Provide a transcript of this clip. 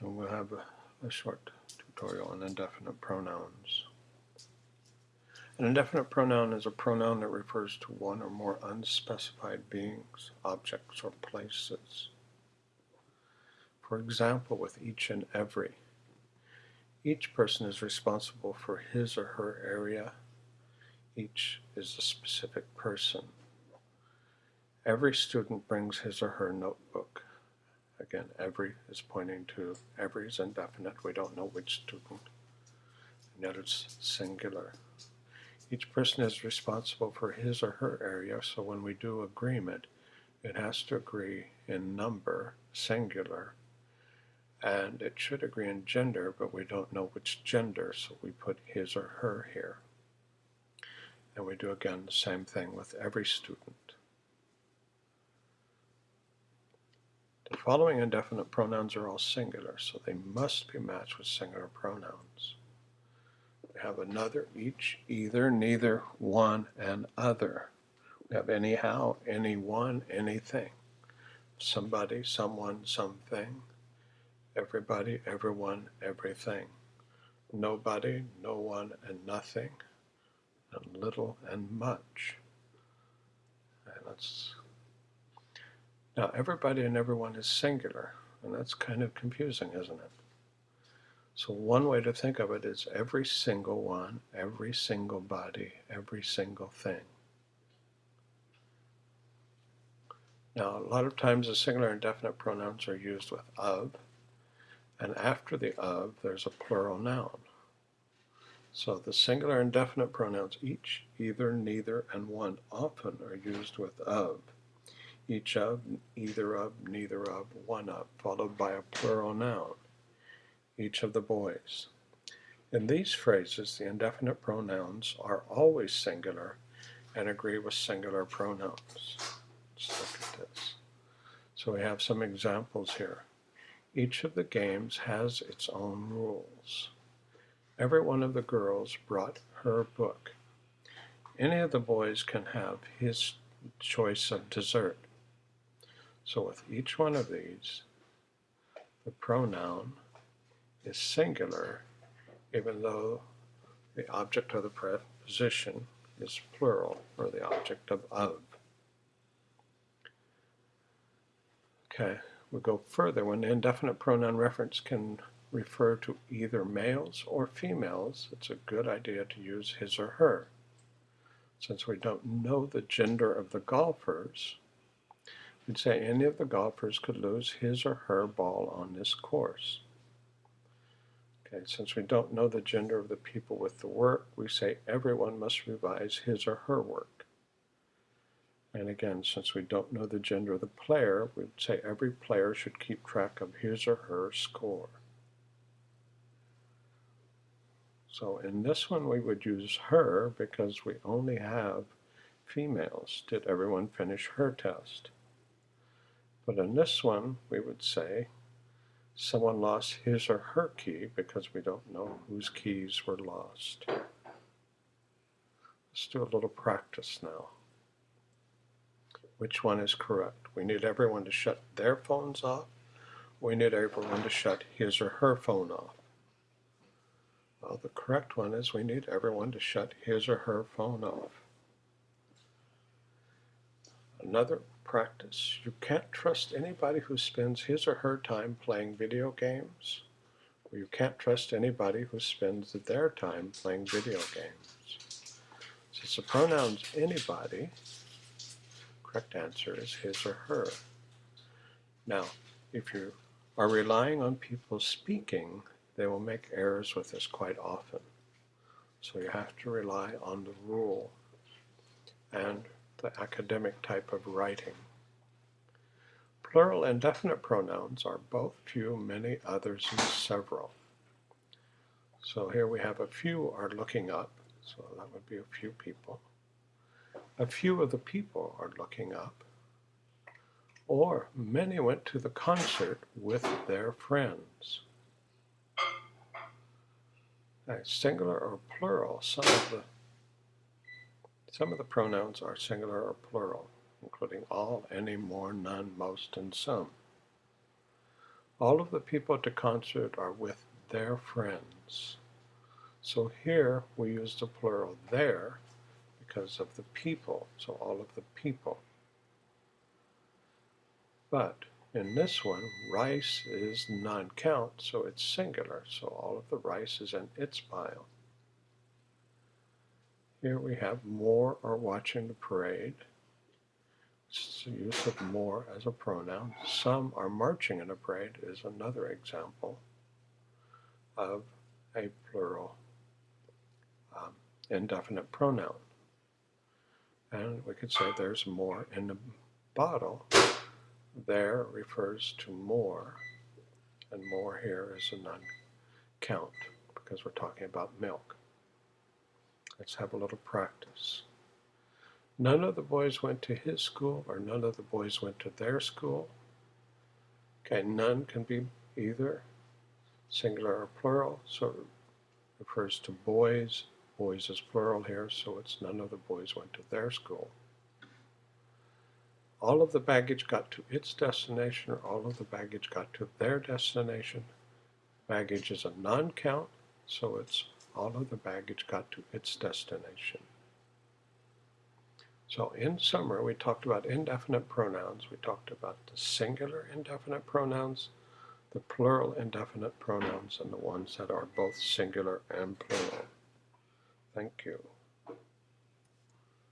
And we'll have a, a short tutorial on indefinite pronouns. An indefinite pronoun is a pronoun that refers to one or more unspecified beings, objects, or places. For example, with each and every. Each person is responsible for his or her area. Each is a specific person. Every student brings his or her notebook. Again, every is pointing to every is indefinite. We don't know which student. And yet it's singular. Each person is responsible for his or her area, so when we do agreement, it has to agree in number, singular, and it should agree in gender, but we don't know which gender, so we put his or her here. And we do again the same thing with every student. The following indefinite pronouns are all singular, so they must be matched with singular pronouns. We have another, each, either, neither, one, and other. We have anyhow, anyone, anything. Somebody, someone, something. Everybody, everyone, everything. Nobody, no one, and nothing. And little and much. And let's now, everybody and everyone is singular, and that's kind of confusing, isn't it? So one way to think of it is every single one, every single body, every single thing. Now, a lot of times the singular indefinite pronouns are used with of, and after the of, there's a plural noun. So the singular indefinite pronouns each, either, neither, and one often are used with of each of, either of, neither of, one of, followed by a plural noun, each of the boys. In these phrases, the indefinite pronouns are always singular and agree with singular pronouns. Let's look at this. So we have some examples here. Each of the games has its own rules. Every one of the girls brought her book. Any of the boys can have his choice of dessert. So with each one of these, the pronoun is singular, even though the object of the preposition is plural, or the object of of. Okay, we go further. When the indefinite pronoun reference can refer to either males or females, it's a good idea to use his or her. Since we don't know the gender of the golfers, We'd say any of the golfers could lose his or her ball on this course. Okay, since we don't know the gender of the people with the work, we say everyone must revise his or her work. And again, since we don't know the gender of the player, we'd say every player should keep track of his or her score. So in this one we would use her because we only have females. Did everyone finish her test? But in this one, we would say someone lost his or her key because we don't know whose keys were lost. Let's do a little practice now. Which one is correct? We need everyone to shut their phones off. We need everyone to shut his or her phone off. Well, the correct one is we need everyone to shut his or her phone off. Another practice. You can't trust anybody who spends his or her time playing video games, or you can't trust anybody who spends their time playing video games. Since the pronoun's anybody, correct answer is his or her. Now, if you are relying on people speaking, they will make errors with this quite often. So you have to rely on the rule and the academic type of writing. Plural and definite pronouns are both few, many, others, and several. So here we have a few are looking up, so that would be a few people. A few of the people are looking up. Or many went to the concert with their friends. Singular or plural, some of the some of the pronouns are singular or plural, including all, any, more, none, most, and some. All of the people at the concert are with their friends. So here we use the plural there because of the people, so all of the people. But in this one, rice is non-count, so it's singular, so all of the rice is in its pile. Here we have more are watching the parade. It's the use of more as a pronoun. Some are marching in a parade is another example of a plural um, indefinite pronoun. And we could say there's more in the bottle. There refers to more, and more here is a non-count because we're talking about milk. Let's have a little practice. None of the boys went to his school, or none of the boys went to their school. Okay, none can be either singular or plural, so it refers to boys. Boys is plural here, so it's none of the boys went to their school. All of the baggage got to its destination, or all of the baggage got to their destination. Baggage is a non-count, so it's all of the baggage got to its destination. So in summary, we talked about indefinite pronouns. We talked about the singular indefinite pronouns, the plural indefinite pronouns, and the ones that are both singular and plural. Thank you.